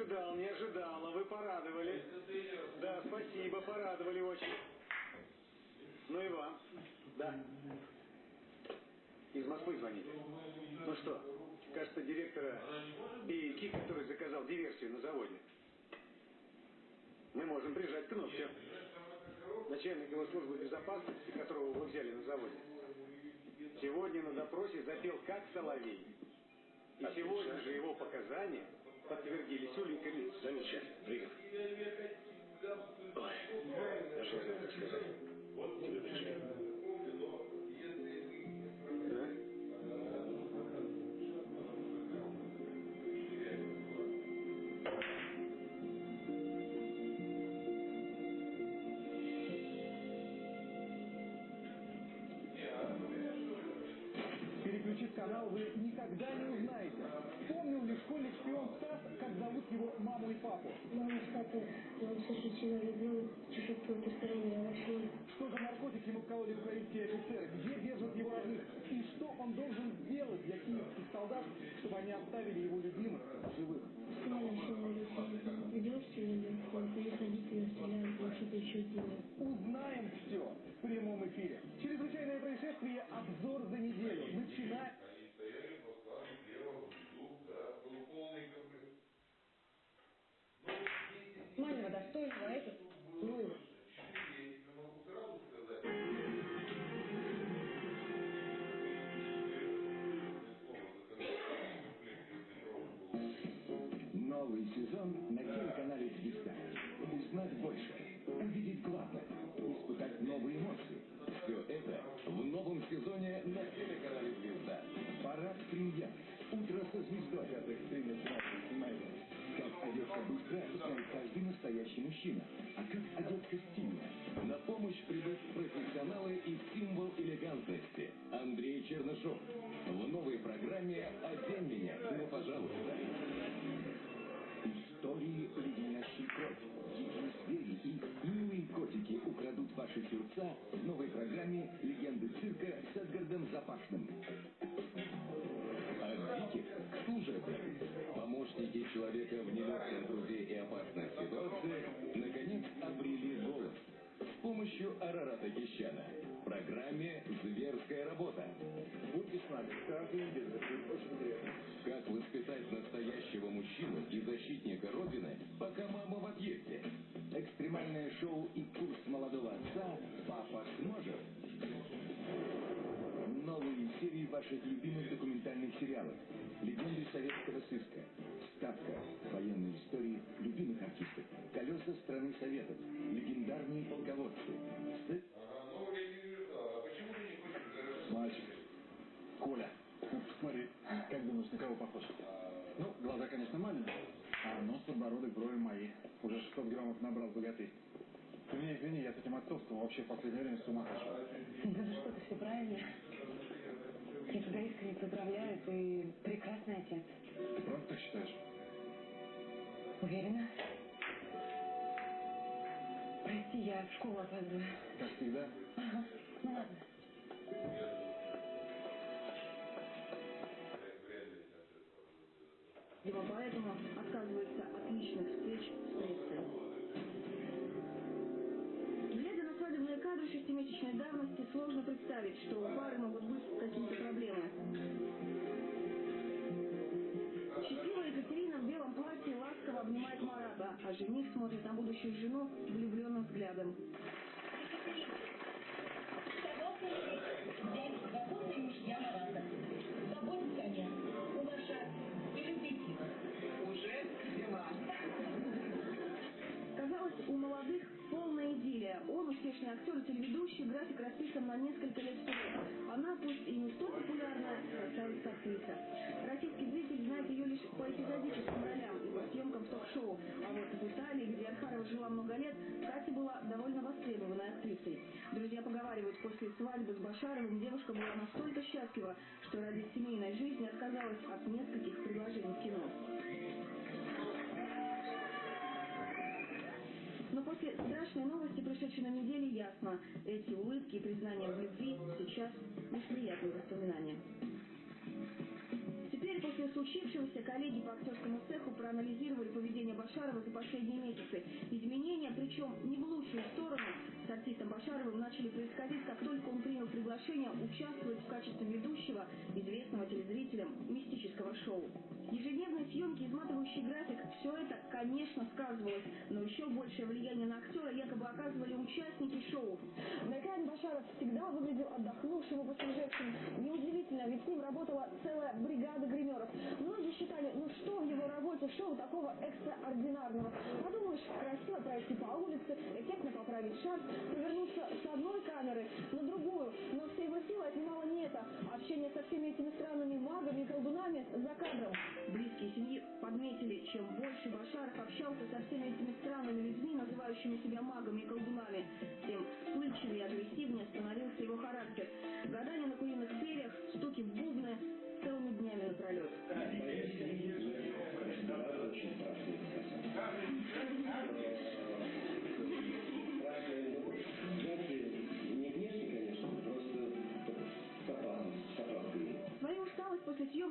ожидал, не ожидал, а вы порадовали. Да, спасибо, порадовали очень. Ну и вам. Да. Из Москвы звонили. Ну что, кажется, директора и Ки, который заказал диверсию на заводе. Мы можем прижать к ногтю. Начальник его службы безопасности, которого вы взяли на заводе, сегодня на допросе запел как соловей. И сегодня же его показания подтвердились уликами. Замечательно. Приехали. Ой, даже не знаю, как сказать. Тебе пришли. канал вы никогда не узнаете. Помнил ли школьник шпион его маму и папу? Мама с папой, он очень сильно любил чуть-чуть потустороннее вообще. Что за наркотики ему вкололи украинские офицеры? Где держат его родных? И что он должен сделать для киевских солдат, чтобы они оставили его любимых живых? Сильно сильно любил, сильно любил. Их родители стреляли, и что-то еще. Узнаем все в прямом эфире. Чрезвычайное происшествие «Обзор за неделю». Новый сезон на телеканале «Звезда». Узнать больше, увидеть главное, испытать новые эмоции. Все это в новом сезоне на телеканале «Звезда». Парад премьер. Утро со звездой. Как одеться быстро, знает каждый настоящий мужчина. А как одеться стильно? На помощь придут профессионалы и символ элегантности. Андрей Чернышов. В новой программе «Одень меня, ну пожалуйста». Истории, леденящей кровь. Дикие звери и милые котики украдут ваши сердца в новой программе «Легенды цирка» с Эдгардом Запашным. А диких к служебным помощники человека в нелегком труде Арарата Кищана в программе «Зверская работа». Будьте с нами каждую неделю, это очень интересно. Как воспитать настоящего мужчину и защитника Родины, пока мама в отъезде? Экстремальное шоу и курс молодого отца «Папа сможет». Новые серии ваших любимых документальных сериалов. Легенды советского сыска. Ставка. Военные истории любимых артистов. Колеса страны советов. Легендарные полководцы. С... Мальчик. Коля. Смотри, как думаешь, на кого похож? Ну, глаза, конечно, маленькие, а нос, подбородок, брови мои. Уже 600 граммов набрал богатырь. Ты меня извини, я с этим отцовством вообще в последнее время с ума сошел. Да ну что ты, все правильно. Я тебя искренне поздравляю, ты прекрасный отец. Ты правда так считаешь? Уверена? Прости, я в школу опаздываю. Как всегда. Ага, ну ладно. Дима поэтому отказывается от личных встреч с прессой. Глядя на свадебные кадры шестимесячной давности, сложно представить, что у пары могут быть какие-то проблемы. Счастливая Екатерина в белом платье ласково обнимает Марата, а жених смотрит на будущую жену влюбленным взглядом. Молодых полная идиллия. Он успешный актер и телеведущий, график расписан на несколько лет вперед. Она, пусть и не столь популярная, красавица-актриса. Российский зритель знает ее лишь по эпизодическим ролям и по съемкам в ток-шоу. А вот в Италии, где Архарова жила много лет, Катя была довольно востребованной актрисой. Друзья поговаривают, после свадьбы с Башаровым девушка была настолько счастлива, что ради семейной жизни отказалась от нескольких предложений в кино. Но после страшной новости, пришедшей на неделе, ясно, эти улыбки и признания в любви сейчас лишь воспоминания. Теперь, После случившегося коллеги по актерскому цеху проанализировали поведение Башарова за последние месяцы. Изменения, причем не в лучшую сторону, с артистом Башаровым начали происходить, как только он принял приглашение участвовать в качестве ведущего известного телезрителям мистического шоу. Ежедневные съемки, изматывающий график – все это, конечно, сказывалось, но еще большее влияние на актера якобы оказывали участники шоу. На экране Башаров всегда выглядел отдохнувшим и посвежевшим. Неудивительно, ведь с ним работала целая бригада гримеров. Многие считали, ну что в его работе шоу такого экстраординарного. Подумаешь, красиво пройти по улице, эффектно поправить шарф, повернуться с одной камеры на другую. Но все его силы отнимало не это, а общение со всеми этими странными магами и колдунами за кадром. Близкие семьи подметили, чем больше Башаров общался со всеми этими странными людьми, называющими себя магами и колдунами, тем вспыльчивее и агрессивнее становился его характер. Гадание на куриных перьях, стуки в бубны целыми днями напролет. Свою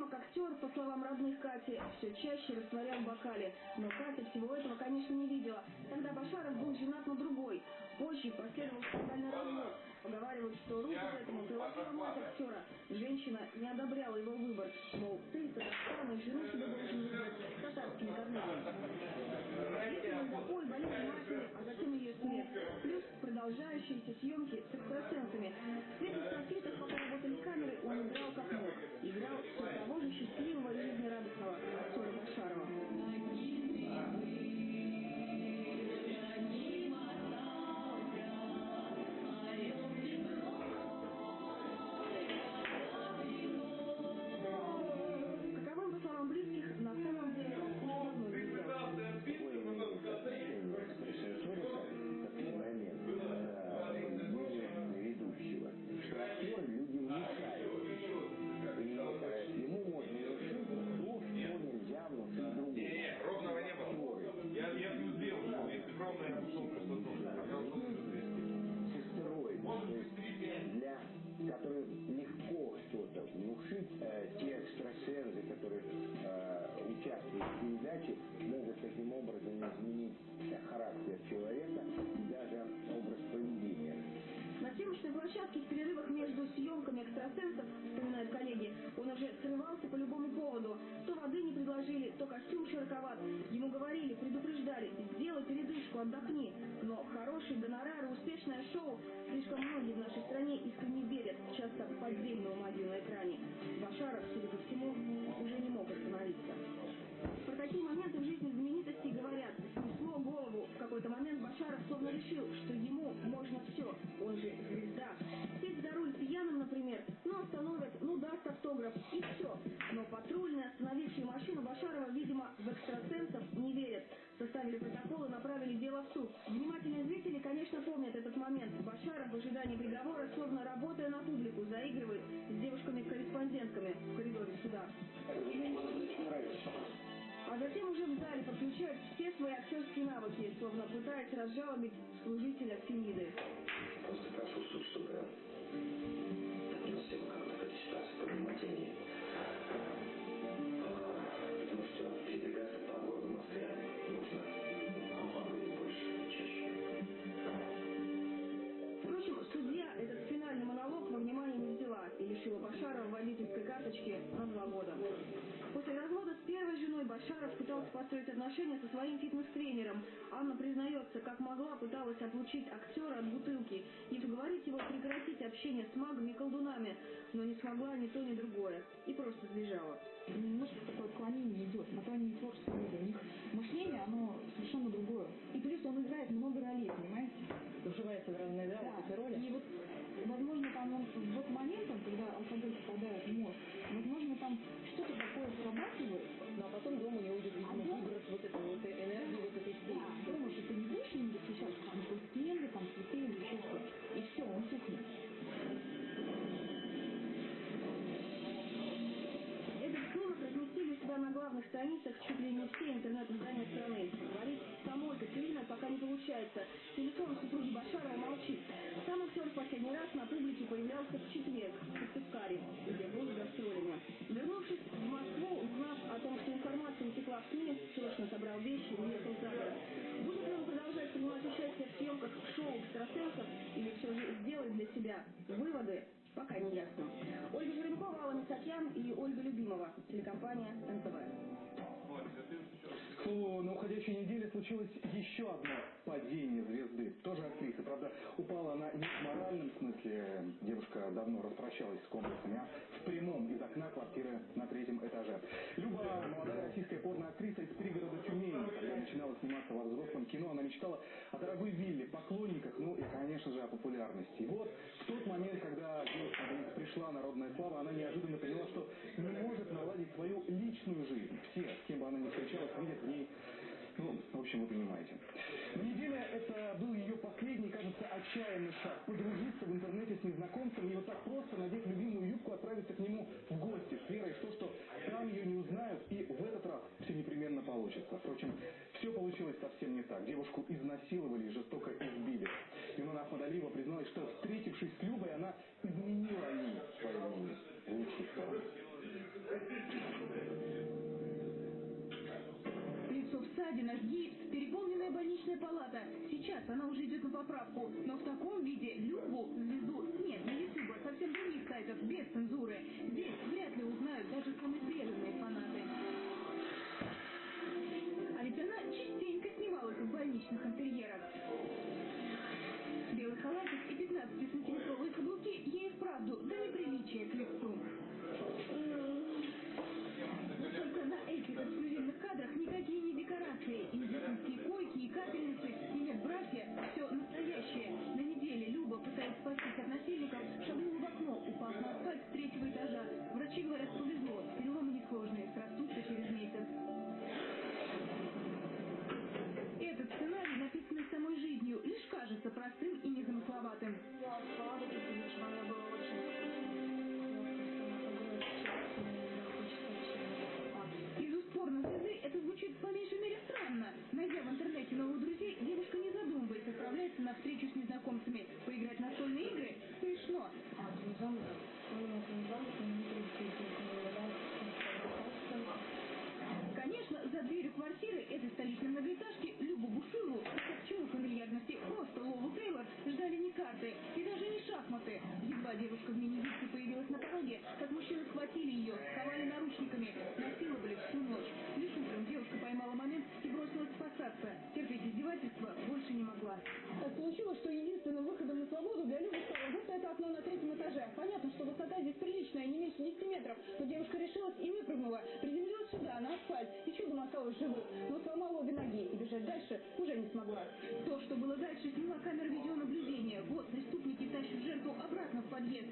съемок актер, по словам родных Кати, все чаще растворял в бокале. Но Катя всего этого, конечно, не видела. Тогда Башаров был женат на другой. Позже последовал скандальный развод. Поговаривают, что руку к этому приложила мать актера. Женщина не одобряла его выбор. Мол, ты, Татарстан, из жены себе должен выбрать с татарскими корнями. Длительный запой, болезнь матери, а затем ее смерть. Плюс продолжающиеся съемки с экстрасенсами. В светлых софитах, пока работали камеры, он играл как мог. Играл все того же счастливого и жизнерадостного актера экстрасенсы, которые э, участвуют в передаче, могут таким образом изменить характер человека и даже образ поведения. На съемочной площадке в перерывах между съемками экстрасенсов, вспоминают коллеги, он уже срывался по любому поводу. То воды не предложили, то костюм широковат. Ему говорили, предупреждали, сделай передышку, отдохни. Но хороший гонорар успешное шоу слишком многие в нашей стране искренне верят, часто в поддельную магию на экране. Башаров, судя остановят, ну даст автограф, и все. Но патрульные, остановившие машину Башарова, видимо, в экстрасенсов не верят. Составили протокол и направили дело в суд. Внимательные зрители, конечно, помнят этот момент. Башаров в ожидании приговора, словно работая на публику, заигрывает с девушками-корреспондентками в коридоре суда. А затем уже в зале подключает все свои актерские навыки, словно пытаясь разжалобить служителя Фемиды. Башаров пытался построить отношения со своим фитнес-тренером. Анна признается, как могла, пыталась отлучить актера от бутылки и уговорить его прекратить общение с магами и колдунами, но не смогла ни то, ни другое и просто сбежала. Немножко такое отклонение идет, на то они и творческие люди. У них мышление, оно совершенно другое. И плюс он играет много ролей, понимаете? Вживается в разные да, Да. эти роли. И вот, возможно, там он в вот момент, он, когда алкоголь попадает в мозг, возможно, там что-то такое срабатывает. Ну а потом дома у него идет, видимо, А выброс вот этой вот энергии, вот этой всей. Да, дома же ты не будешь ему защищать там стенды, там цветы или еще что И все, он тухнет. Разместили у себя на главных страницах чуть ли не все интернет-издания страны. Говорит, самой Катерина пока не получается. Телефон супруги Башарова себя выводы, пока не ясно. Ольга Жеребкова, Алла Мисакян и Ольга Любимова, телекомпания случилось еще одно падение звезды. Тоже актриса. Правда, упала она не в моральном смысле. Девушка давно распрощалась с комплексами, а в прямом из окна квартиры на третьем этаже. Люба, молодая российская порноактриса из пригорода Тюмени. Когда начинала сниматься во взрослом кино, она мечтала о дорогой вилле, поклонниках, ну и, конечно же, о популярности. И вот в тот момент, когда девушка пришла народная слава, она неожиданно поняла, что не может наладить свою личную жизнь. Все, с кем бы она ни встречалась, видят в ней ну, в общем, вы понимаете. Неделя это был ее последний, кажется, отчаянный шаг. Подружиться в интернете с незнакомцем и вот так просто надеть любимую юбку, отправиться к нему в гости с верой в то, что там ее не узнают, и в этот раз все непременно получится. Впрочем, все получилось совсем не так. Девушку изнасиловали и жестоко избили. Юнона Ахмадалиева призналась, что, встретившись с Любой, она изменила ей свое мнение в лучшую сторону. Лицо в ссадинах, гипс, переполненная больничная палата. Сейчас она уже идет на поправку. Но в таком виде Любу, звезду, нет, не Ютуба, совсем других сайтов, без цензуры. Здесь вряд ли узнают даже самые преданные фанаты. А ведь она частенько снималась в больничных интерьерах. Белый халатик и 15-сантиметровые каблуки ей вправду до неприличия к лицу. Кадрах никакие не декорации. И медицинские койки, и капельницы, и нет братья. Все настоящее. На неделе Люба, пытаясь спастись от насильников, шагнула в окно, упав на асфальт с третьего этажа. Врачи говорят, повезло. Переломы несложные, срастутся через месяц. Этот сценарий, написанный самой жизнью, лишь кажется простым и незамысловатым. Найдя в интернете новых друзей, девушка не задумываясь отправляется на встречу с незнакомцами. Поиграть в настольные игры? Смешно. Конечно, за дверью квартиры этой столичной многоэтажки Любу Бушуеву, к чему фамильярности, просто Лолу Тейлор, ждали не карты и даже не шахматы. Едва девушка в мини-юбке появилась на пороге, как мужчины схватили ее, могла. Так получилось, что единственным выходом на свободу для Любы стало вот это окно на третьем этаже. Понятно, что высота здесь приличная, не меньше 10 метров. Но девушка решилась и выпрыгнула. Приземлилась сюда, на асфальт, и чудом осталась живой. Но сломала обе ноги и бежать дальше уже не смогла. То, что было дальше, сняла камера видеонаблюдения. Вот преступники тащат жертву обратно в подъезд.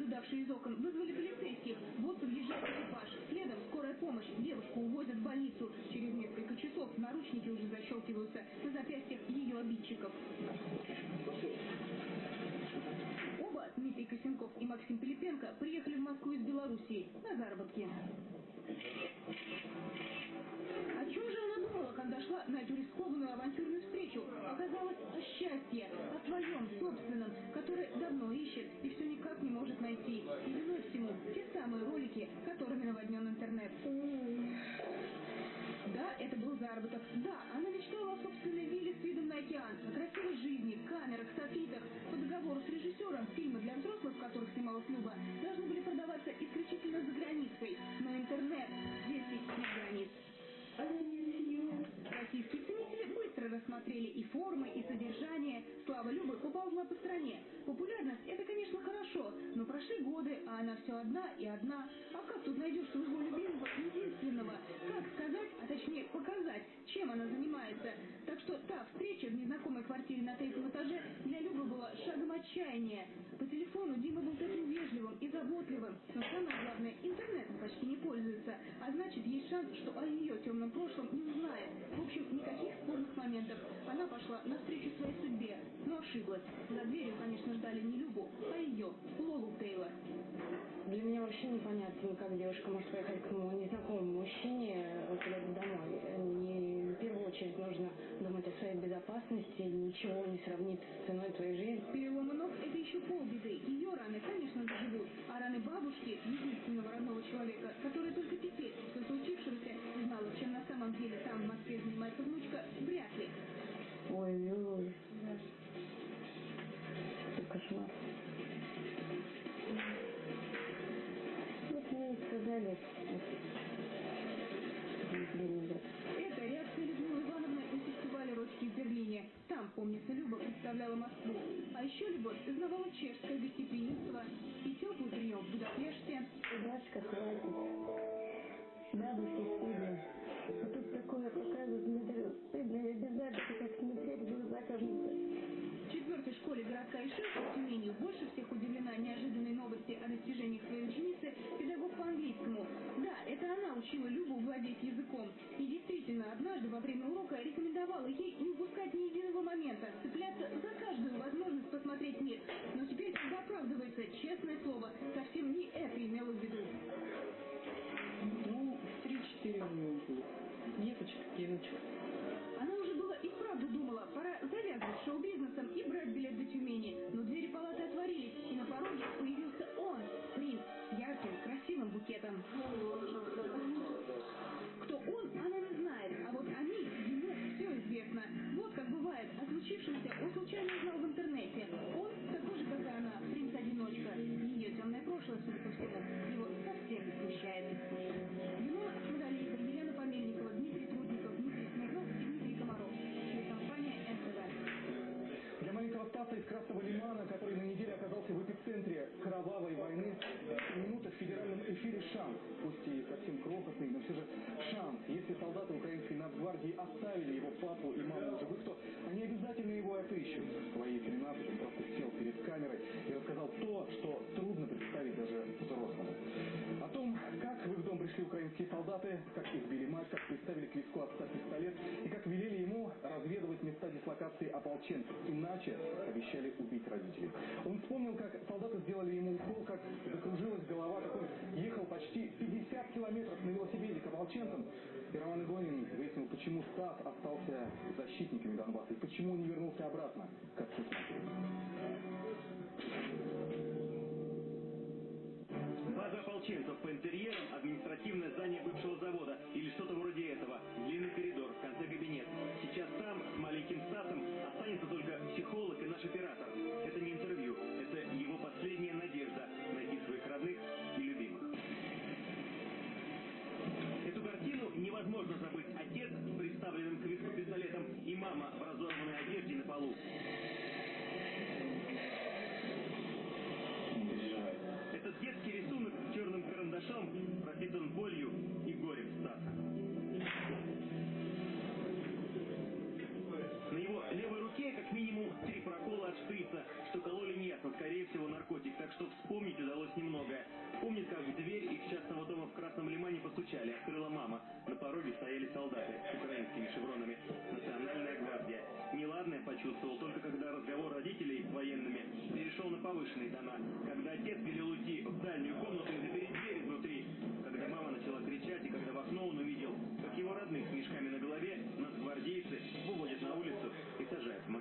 Наблюдавшие из окон, вызвали полицейских. Вот подъезжает экипаж. Следом скорая помощь. Девушку увозят в больницу. Через несколько часов наручники уже защелкиваются на запястьях ее обидчиков. Оба, Дмитрий Косенков и Максим Пилипенко, приехали в Москву из Белоруссии на заработки. Думала, когда шла на эту рискованную авантюрную встречу? Оказалось, о счастье, о своем, собственном, которое давно ищет и все никак не может найти. И виной всему те самые ролики, которыми наводнен интернет. Да, это был заработок. Да, она мечтала о собственной вилле с видом на океан, о красивой жизни, камерах, софитах. По договору с режиссером фильмы для взрослых, в которых снималась Люба, рассмотрели и формы, и содержание. Слава Любы поползла по стране. Популярность – это, конечно, хорошо, но прошли годы, а она все одна и одна. А как тут найдешь своего любимого, единственного? Как сказать, а точнее показать, чем она занимается? Так что та встреча в незнакомой квартире на третьем этаже для Любы была шагом отчаяния. По телефону Дима был таким вежливым и заботливым, но самое главное, интернетом почти не пользуется, а значит, есть шанс, что о ее темном прошлом не узнает. В общем, никаких спорных моментов. Она пошла навстречу своей судьбе, но ошиблась. За дверью, конечно, ждали не Любу, а ее, Лолу Тейлор. Для меня вообще непонятно, как девушка может поехать к незнакомому мужчине куда-то домой. Не, в первую очередь нужно думать о своей безопасности. Ничего не сравнится с ценой твоей жизни. Переломы ног – это еще полбеды. Ее раны, конечно, заживут. А раны бабушки, единственного родного человека, который только теперь, после случившегося, знала, чем на самом деле там, в Москве, занимается внучка, вряд ли. Ой-ой-ой. Это кошмар. Вот мне сказали. Это реакция Людмилы Ивановны на фестивале «Рочки» в Берлине. Там, помнится, Люба представляла Москву. А еще Любовь узнавала чешское гостеприимство и теплый прием в Будапеште. Дашка, хватит. Бабушке стыдно. А тут такое показывают, мне даже стыдно, я без записи как смотреть в глаза кажется. В четвертой школе городка Ишимска в Тюмени больше всех удивлена неожиданной новости о достижениях своей ученицы педагог по английскому. Да, это она учила Любу владеть языком. И действительно, однажды во время урока рекомендовала ей не упускать ни единого момента, цепляться за каждую возможность посмотреть мир. Но теперь бы оправдывается, честное слово, совсем не это имела в виду. Ну, три-четыре у было. Деточка, девочка. Она уже было и вправду думала, пора завязывать с букетом. Кто он, она не знает, а вот они, ему все известно. Вот как бывает, о случившемся он случайно узнал в интернете. Он, такой же, как и она, принц-одиночка. Ее темное прошлое, судя по всему, из Красного Лимана, который на неделе оказался в эпицентре кровавой войны, минута в федеральном эфире шанс, пусть и совсем крохотный, но все же шанс. Если солдаты украинской нацгвардии оставили его папу и маму в живых, то они обязательно его отыщут. В своей 13 он просто сел перед камерой и рассказал то, что трудно представить даже взрослому. О том, как в их дом пришли украинские солдаты, как избили мать, как приставили к виску отца пистолет и как разведывать места дислокации ополченцев. Иначе обещали убить родителей. Он вспомнил, как солдаты сделали ему укол, как закружилась голова, как он ехал почти 50 километров на велосипеде к ополченцам. И Роман Игонин выяснил, почему Стас остался защитниками Донбасса и почему не вернулся обратно к отцу с матерью. База ополченцев по интерьерам, административное здание бывшего завода или что-то вроде этого. Длинный коридор, в конце кабинет. Останется только психолог и наш оператор. Это не интервью, это его последняя надежда найти своих родных и любимых. Эту картину невозможно забыть. Отец с приставленным к виску пистолетом и мама в разорванной одежде на полу. Этот детский рисунок черным карандашом пропитан болью три прокола от шприца, что кололи неясно, скорее всего наркотик, так что вспомнить удалось немногое. Помнит, как в дверь их частного дома в Красном Лимане постучали, открыла мама. На пороге стояли солдаты с украинскими шевронами. Национальная гвардия. Неладное почувствовал только когда разговор родителей с военными перешел на повышенные тона. Когда отец велел уйти в дальнюю комнату и запереть дверь изнутри. Когда мама начала кричать и когда в окно он увидел,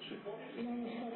сажают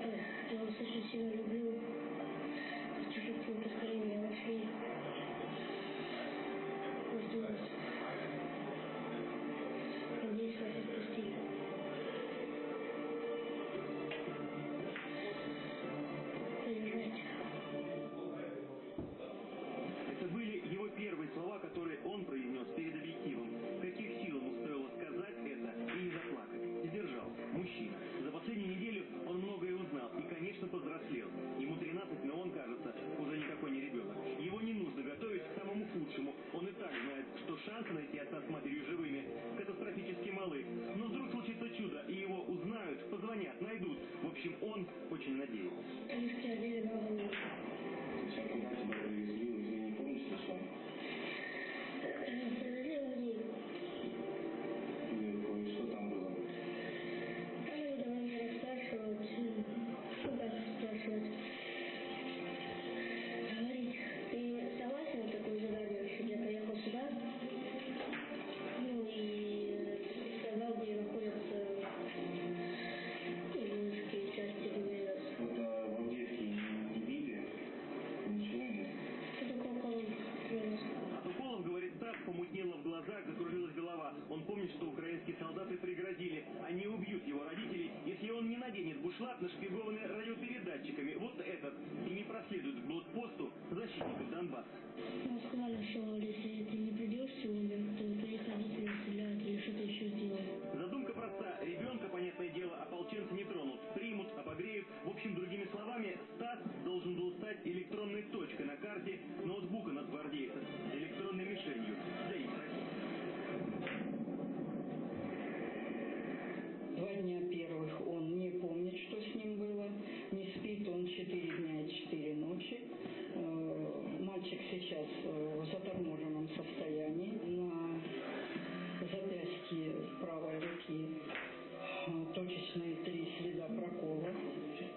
точечные три следа прокола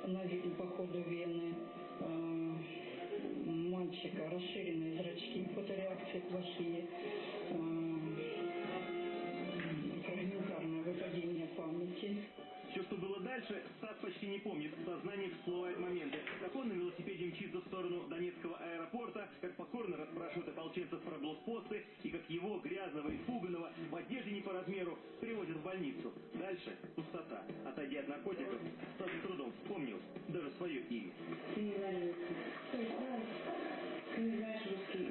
на по ходу вены. Э, Мальчика расширенные зрачки, фотореакции плохие. Э, Фрагментарное выпадение памяти. Что было дальше, Стас почти не помнит. В сознании моменты. Как он на велосипеде мчится в сторону Донецкого аэропорта, как покорно расспрашивают ополченцев про блокпосты, и как его, грязного и пуганого, в одежде не по размеру, привозят в больницу. Дальше пустота. Отойдя от наркотиков, Стас с трудом вспомнил даже свое имя. Ты не знаешь, ты не знаешь русский,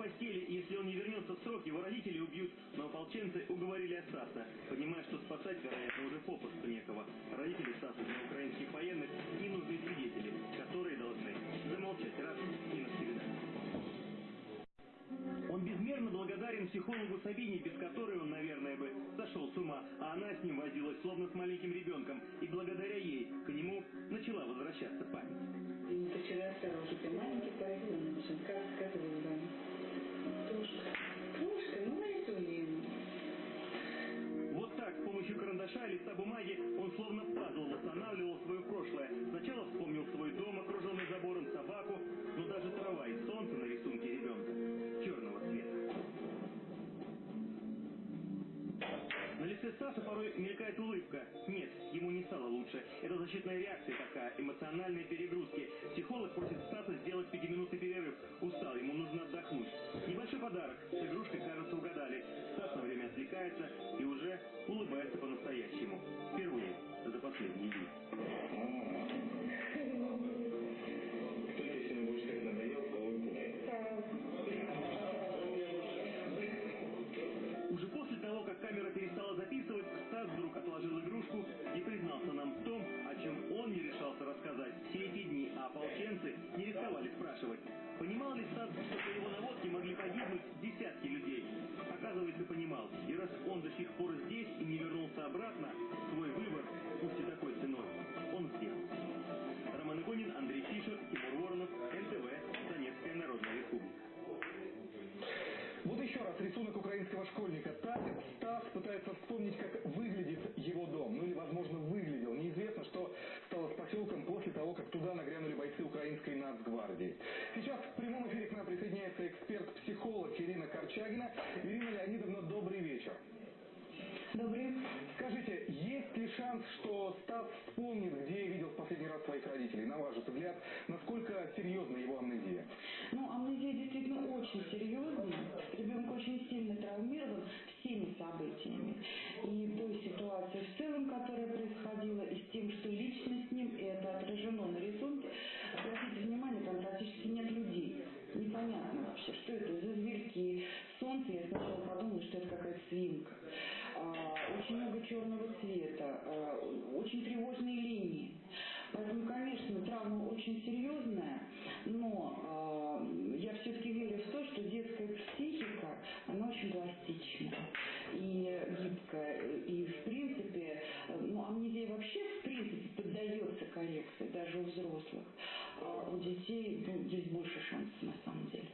постели. Если он не вернется в срок, его родители убьют. Но ополченцы уговорили остаться, понимая, что спасать, вероятно, уже попросту некого. Родители Стаса для украинских военных – ненужные свидетели, которые должны замолчать раз и навсегда. Он безмерно благодарен психологу Сабине, без которой он, наверное, бы сошел с ума, а она с ним возилась, словно с маленьким ребенком, и благодаря ей к нему начала возвращаться и листа бумаги, он словно пазл восстанавливал свое прошлое. Сначала вспомнил свой дом, окруженный забором, собаку, но даже трава и солнце на рисунке ребенка черного цвета. На лице Стаса порой мелькает улыбка. Нет, ему не стало лучше. Это защитная реакция такая, эмоциональные перегрузки. Психолог просит Стаса сделать пятиминутный перерыв. Устал, ему нужно отдохнуть. Небольшой подарок. С игрушкой, кажется, угадали. Стас на время отвлекается улыбается по-настоящему. Впервые за последние дни. Кто тебе сегодня больше всех надоел, кого выпускает? Уже после того, как камера перестала записывать, Стас вдруг отложил игрушку и признался нам в том, о чем он не решался рассказать все эти дни, а ополченцы не рисковали спрашивать. Понимал ли Стас, что по его наводке могли погибнуть десятки людей? Оказывается, понимал. И раз он до сих пор здесь и не вернулся обратно, свой выбор, пусть и такой ценой, он сделал. Роман Игонин, Андрей Фишер, Тимур Воронов, НТВ, Донецкая Народная Республика. Вот еще раз рисунок украинского школьника. Так Стас пытается вспомнить, как выглядит его дом. Ну или, возможно, выглядел. Неизвестно, что стало с поселком после того, как туда нагрянули бойцы украинской нацгвардии. Сейчас в прямом эфире к нам присоединяется Ирина Корчагина. Ирина Леонидовна, добрый вечер. Добрый. Скажите, есть ли шанс, что Стас вспомнит, где видел в последний раз своих родителей? На ваш взгляд, насколько серьезна его амнезия? Ну, амнезия действительно очень серьезная. Ребенок очень сильно травмирован всеми событиями. И той ситуацией в целом, которая происходила, и с тем, что лично с ним, и это отражено на рисунке. Вообще, что это за зверьки. Солнце, я сначала подумала, что это какая-то свинка. А, очень много черного цвета, а, очень тревожные линии. Поэтому, конечно, травма очень серьезная, но а, я все-таки верю в то, что детская психика, она очень пластична и гибкая. И, в принципе, ну, амнезия вообще, в принципе, поддается коррекции, даже у взрослых. А у детей ну, есть больше шансов, на самом деле.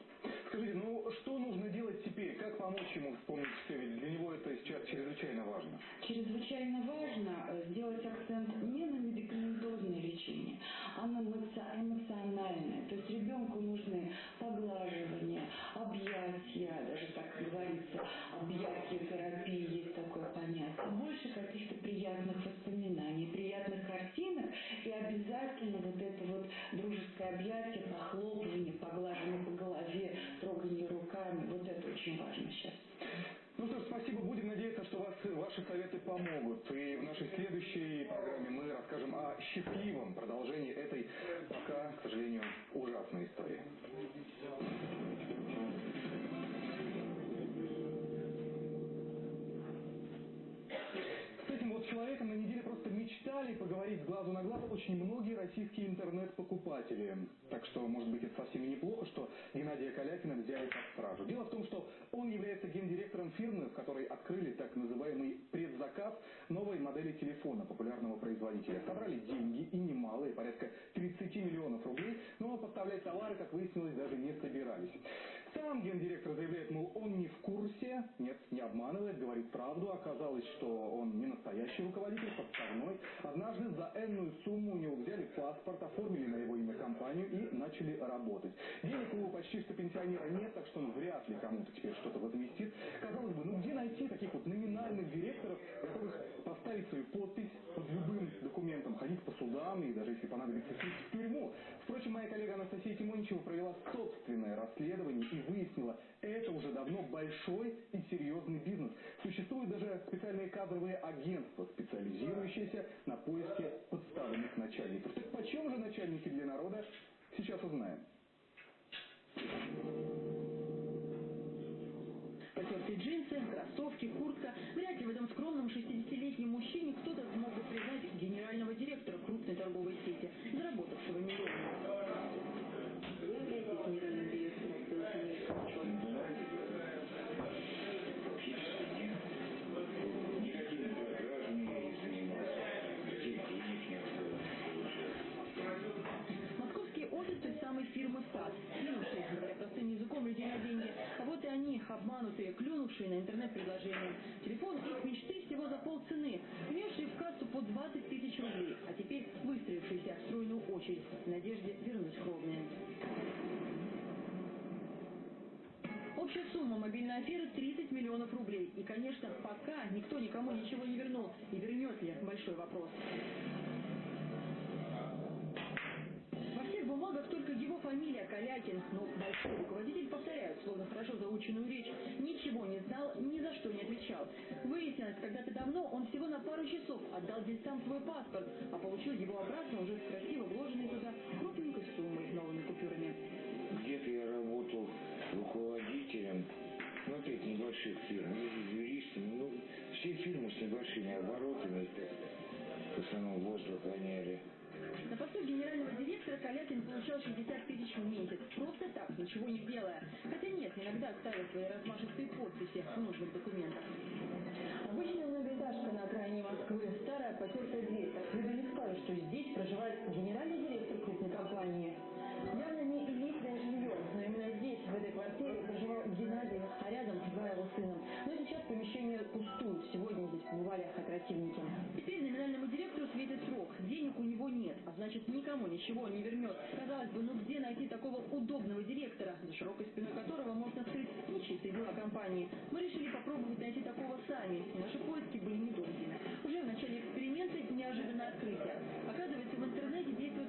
Скажите, ну что нужно делать теперь? Как помочь ему вспомнить все? Ведь для него это сейчас чрезвычайно важно. Чрезвычайно важно э, сделать акцент не на медикаментозное лечение, а на эмоци- эмоциональное. То есть ребенку нужны поглаживания, объятия, даже так говорится, объятия терапии, есть такое понятие. Больше каких-то приятных воспоминаний, приятных картинок, теплые объятия, похлопывание, поглаживание по голове, трогание руками. Вот это очень важно сейчас. Ну что ж, спасибо. Будем надеяться, что вас, ваши советы помогут. И в нашей следующей программе мы расскажем о счастливом продолжении этой пока, к сожалению, ужасной истории. С человеком на неделе просто мечтали поговорить с глазу на глаз очень многие российские интернет-покупатели. Так что, может быть, это совсем и неплохо, что Геннадия Калякина взяли под стражу. Дело в том, что он является гендиректором фирмы, в которой открыли так называемый предзаказ новой модели телефона популярного производителя. Собрали деньги, и немалые, порядка 30 миллионов рублей, но поставлять товары, как выяснилось, даже не собирались. Сам гендиректор заявляет, мол, он не в курсе, нет, не обманывает, говорит правду. Оказалось, что он не настоящий руководитель, подставной. Однажды за энную сумму у него взяли паспорт, оформили на его имя компанию и начали работать. Денег у почти что пенсионера нет, так что он вряд ли кому-то теперь что-то возместит. Казалось бы, ну где найти таких вот номинальных директоров, готовых поставить свою подпись под любым документом, ходить по судам и даже если понадобится в тюрьму. Впрочем, моя коллега Анастасия Тимоничева провела собственное расследование и выяснила, это уже давно большой и серьезный бизнес. Существуют даже специальные кадровые агентства, специализирующиеся на поиске подставленных начальников. Так почем же начальники для народа? Сейчас узнаем. Потертые джинсы, кроссовки, куртка. Вряд ли в этом скромном 60-летнем мужчине кто-то смог бы признать генерального директора крупной торговой сети, заработавшего миллионы. Обманутые, клюнувшие на интернет-предложение. Телефон их мечты всего за полцены, внесшие в кассу по 20 тысяч рублей, а теперь выстроившиеся в стройную очередь в надежде вернуть кровные. Общая сумма мобильной аферы 30 миллионов рублей. И, конечно, пока никто никому ничего не вернул. И вернет ли? Большой вопрос. Во всех бумагах только его фамилия Калякин, но большой руководитель, повторяют, словно хорошо заученную речь, ничего не знал, ни за что не отвечал. Выяснилось, когда-то давно он всего на пару часов отдал дельцам свой паспорт, а получил его обратно уже с красиво вложенной туда крупненькой суммой новыми купюрами. Где-то я работал руководителем, ну, опять небольших фирм, или юристом, ну, все фирмы с небольшими оборотами, в основном воздух гоняли. На посту генерального директора Калякин получал 60 тысяч в месяц. Просто так, ничего не делая. Хотя нет, иногда ставил свои размашистые подписи в нужных документах. Обычная многоэтажка на окраине Москвы. Старая потертая дверь. Виду не скажешь, что здесь проживает генеральный директор крупной компании. Явно не элитное жилье, но именно здесь, в этой квартире, проживал Геннадий, а рядом два его сына. Но сейчас помещение пустует. Сегодня здесь побывали оперативники. Теперь а значит никому ничего не вернет. Казалось бы, ну где найти такого удобного директора, за широкой спиной которого можно скрыть нечистые дела компании? Мы решили попробовать найти такого сами, и наши поиски были недолгими. Уже в начале эксперимента неожиданное открытие. Оказывается, в интернете действует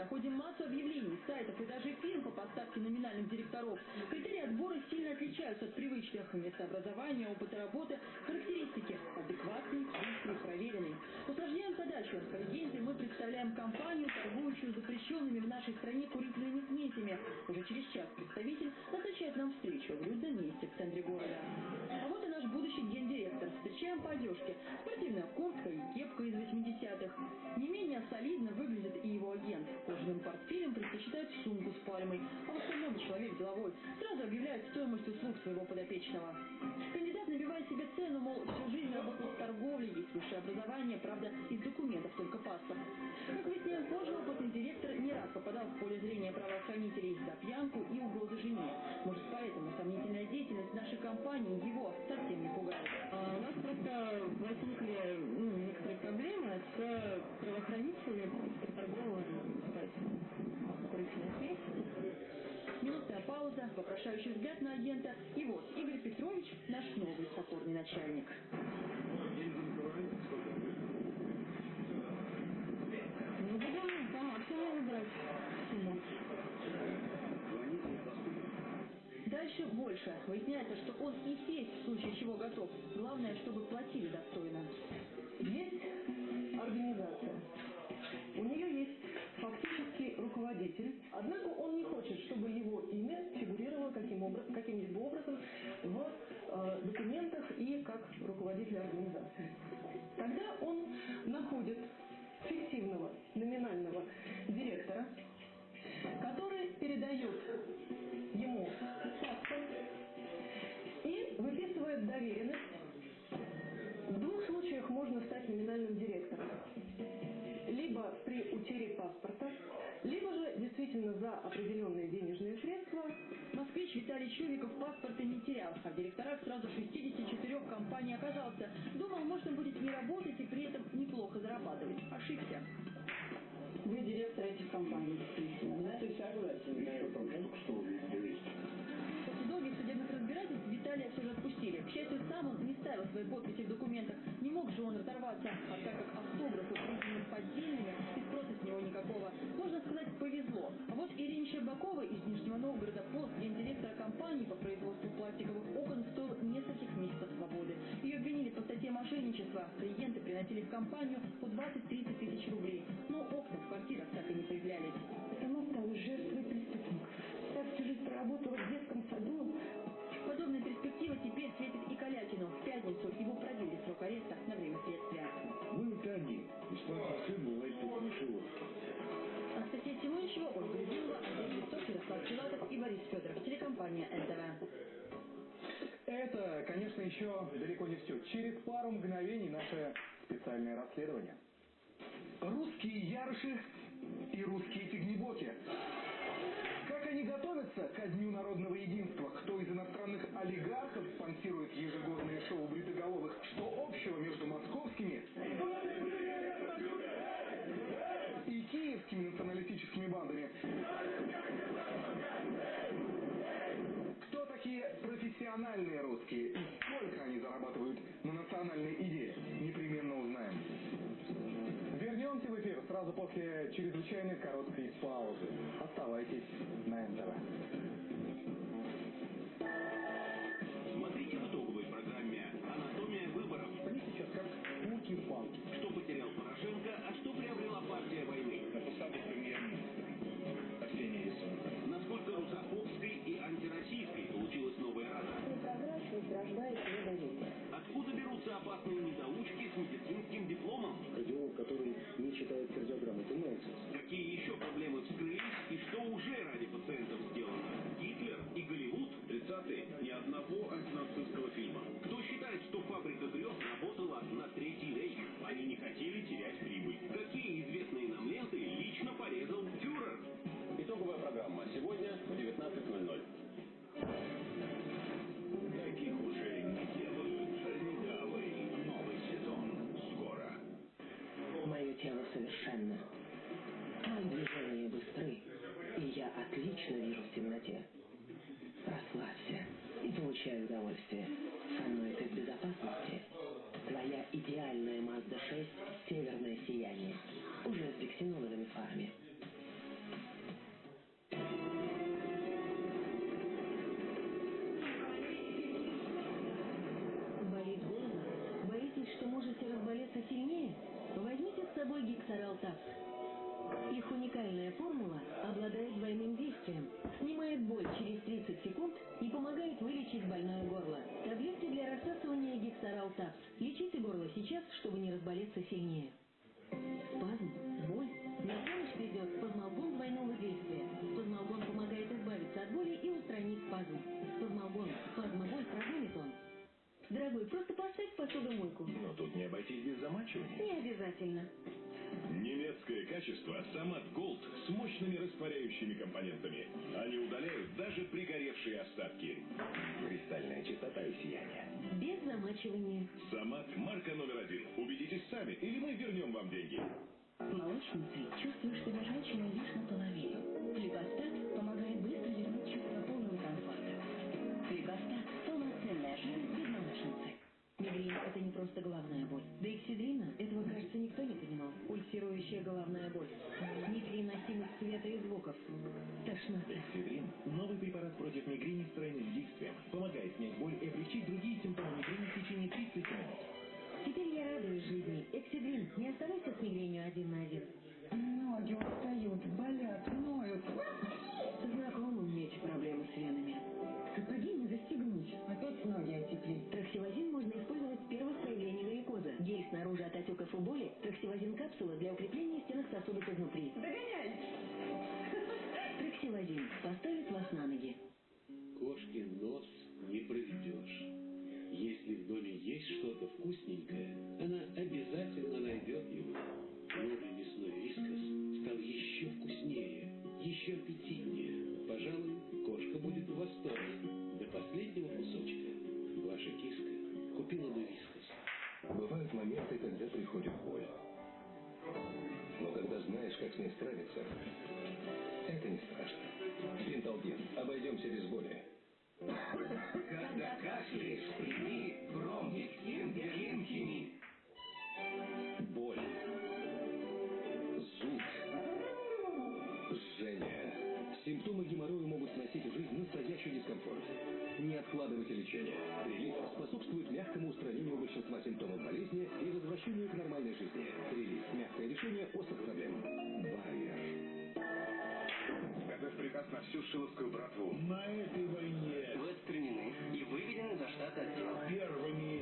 проходим массу объявлений, сайтов и даже фирм по поставке номинальных директоров. Критерии отбора сильно отличаются от привычных. Место образования, опыта работы, характеристики. Адекватный, быстрый, проверенный. Усложняем задачу. По легенде мы представляем компанию, торгующую запрещенными в нашей стране курительными смесями. Уже через час представитель назначает нам встречу в людном месте в центре города. А вот и наш будущий гендиректор. Встречаем по одежке. Спортивная куртка и кепка из 80-х. Не менее солидно выглядит и его агент. Кожаным портфелем предпочитает сумку с пальмой. А в остальном человек деловой. Сразу объявляет стоимость услуг своего подопечного. Кандидат набивает себе цену, мол, всю жизнь работал в торговле, есть высшее образование, правда, из документов только паспорт. Как выясняем позже, опытный директор не раз попадал в поле зрения правоохранителей за пьянку и угрозы жене. Может, поэтому сомнительная деятельность нашей компании его совсем не пугает. А у нас просто возникли ну, некоторые проблемы с правоохранителями Минутная пауза, вопрошающий взгляд на агента. И вот, Игорь Петров Петрович – наш новый покорный начальник. Ну, будем по. Дальше больше. Выясняется, что он и сесть в случае чего готов. Главное, чтобы платили достойно. Есть организация. У нее есть фактический руководитель, однако он не хочет, чтобы его имя фигурировало каким образ, каким-либо образом в э, документах и как руководитель организации. Тогда он находит фиктивного номинального директора, который передает ему паспорт и выписывает доверенность. В двух случаях можно стать номинальным директором. При утере паспорта, либо же действительно за определенные денежные средства. Москвич Виталий Чувиков паспорта не терял, а в директорах сразу 64 компаний оказался. Думал, можно будет не работать и при этом неплохо зарабатывать. Ошибся. Вы директор этих компаний, действительно, да? Ты согласен? После долгих судебных разбирательств Виталия все же отпустили. К счастью, сам он не ставил свои подписи в документах. Не мог же он разорваться. А так как автографы никакого, можно сказать, повезло. А вот Ирине Щербаковой из Нижнего Новгорода пост гендиректора компании по производству пластиковых окон стоил нескольких месяцев свободы. Ее обвинили по статье мошенничества. Клиенты приносили в компанию по 20-30 тысяч рублей. Но окна в квартирах так и не появлялись. Сама стала жертвой преступников. Так всю жизнь проработала в детском саду. Подобная перспектива теперь светит и Калякину. В пятницу его продлили срок ареста на время следствия. Конечно, еще далеко не все. Через пару мгновений наше специальное расследование. Русские ярыши и русские фигнебоки. Как они готовятся ко Дню народного единства? Кто из иностранных олигархов спонсирует ежегодные шоу бритоголовых? Что общего между московскими и киевскими националистическими бандами? Профессиональные русские и сколько они зарабатывают на национальной идее? Непременно узнаем. Вернемся в эфир сразу после чрезвычайно короткой паузы. Оставайтесь на НТВ. Смотрите в итоговой программе «Анатомия выборов». Они сейчас как. Что потерял рождает недоверие. Откуда берутся опасные недоучки с медицинским дипломом? Кардиолог, который не читает кардиограмму, это нонсенс. Какие еще проблемы вскрылись и что уже ради пациентов сделано? Гитлер и Голливуд? 30-е. Ни одного антинацистского фильма. Кто считает, что фабрика удовольствие. Со мной ты в безопасности. Твоя идеальная Mazda 6 «Северное сияние» уже с биксеноловыми фарами. Болит голова? Боитесь, что можете разболеться сильнее? Возьмите с собой Гексарал Такс. Их уникальная формула обладает двойным действием, снимает боль через 30 секунд и помогает вылечить больное горло. Таблетки для рассасывания Такс. Лечите горло сейчас, чтобы не разболеться сильнее. Спазм, боль. На помощь придет спазмалгон двойного действия. Спазмалгон помогает избавиться от боли и устранить спазм. Спазмалгон. Спазмоболь прогонит он. Дорогой, просто поставь посудомойку. Но тут не обойтись без замачивания. Не обязательно. Качество Самат Голд с мощными растворяющими компонентами. Они удаляют даже пригоревшие остатки. Кристальная чистота и сияние. Без замачивания. Самат марка номер один. Убедитесь сами, или мы вернем вам деньги. Молочницей чувствуешь себя женщиной лишь наполовину. Фликостат Эксидрин – это не просто головная боль. До эксидрина этого, кажется, никто не понимал. Пульсирующая головная боль. Непереносимость света и звуков. Тошнота. Эксидрин – новый препарат против мигрени с тройным действием. Помогает снять боль и облегчить другие симптомы мигрени в течение 30 минут. Теперь я радуюсь жизни. Эксидрин, не оставайся с мигренью один на один. Ноги устают, болят, ноют. Знакомым меч проблемы с венами. Сапоги не застегнуть. А Опять ноги отекли. Траксилозин можно использовать первых проявлений варикоза. Гель снаружи от отеков и боли, траксивозин капсула для укрепления стенок сосудов изнутри. Догоняй! Траксивозин поставит вас на ноги. Кошкин нос не проведешь. Если в доме есть что-то вкусненькое, она обязательно найдет его. Новый мясной вискас стал еще вкуснее, еще аппетитнее. Пожалуй, кошка будет в восторге. До последнего кусочка. Ваша киска купила бы вискас. Бывают моменты, когда приходит боль. Но когда знаешь, как с ней справиться, это не страшно. Бенталгин. Обойдемся без боли. Когда кашляешь, прими промгексин гелинхими. Боль. Симптомы геморроя могут сносить в жизнь настоящий дискомфорт. Не откладывайте лечение. Релиз способствует мягкому устранению большинства симптомов болезни и возвращению к нормальной жизни. Релиз – мягкое решение острых проблем. Байер. Готовь приказ на всю шиловскую братву. На этой войне Вы отстранены и выведены за штат отдела. первыми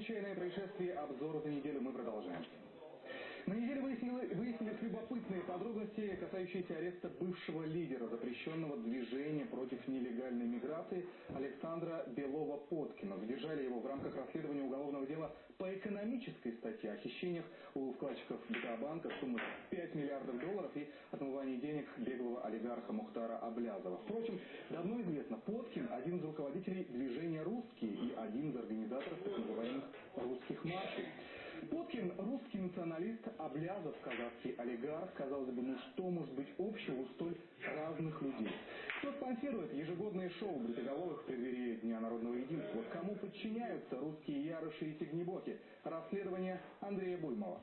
НТВ «Чрезвычайное происшествие. Обзор за неделю» мы продолжаем. На неделе выяснили- выяснились любопытные подробности, касающиеся ареста бывшего лидера запрещенного движения против нелегальной миграции Александра Белова-Поткина. Задержали его в рамках расследования уголовного дела по экономической статье о хищениях у вкладчиков Битабанка суммы 5 миллиардов долларов и отмывании денег беглого олигарха Мухтара Аблязова. Впрочем, давно известно, Поткин – один из руководителей движения «Русские» и один из организаторов так называемых «русских маршей». Поткин – русский националист, Аблязов – казахский олигарх. Казалось бы, ну что может быть общего у столь разных людей? Кто спонсирует ежегодные шоу бритоголовых в преддверии Дня народного единства? Кому подчиняются русские ярыши и тигнебоки? Расследование Андрея Буймова.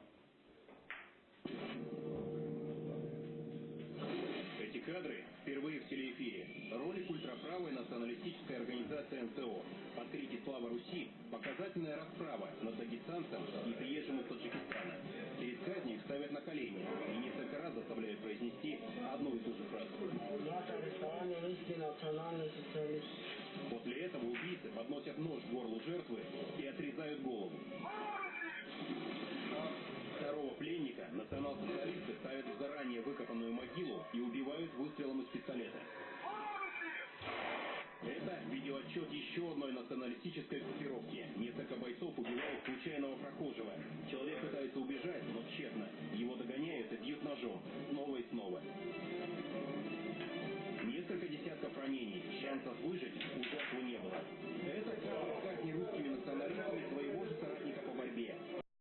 Эти кадры впервые в телеэфире. Ролик ультраправой националистической организации НТО. Под крики «Слава Руси» показательная расправа над дагестанцем и приезжим из Таджикистана. Перед казнью их ставят на колени и несколько раз заставляют произнести одну и ту же фразу. После этого убийцы подносят нож к горлу жертвы и отрезают голову. Второго пленника национал-социалисты ставят в заранее выкопанную могилу и убивают выстрелом из пистолета. Это видеоотчет еще одной националистической группировки. Несколько бойцов убивают случайного прохожего. Человек пытается убежать, но тщетно. Его догоняют и бьют ножом. Снова и снова. Несколько десятков ранений. Шансов выжить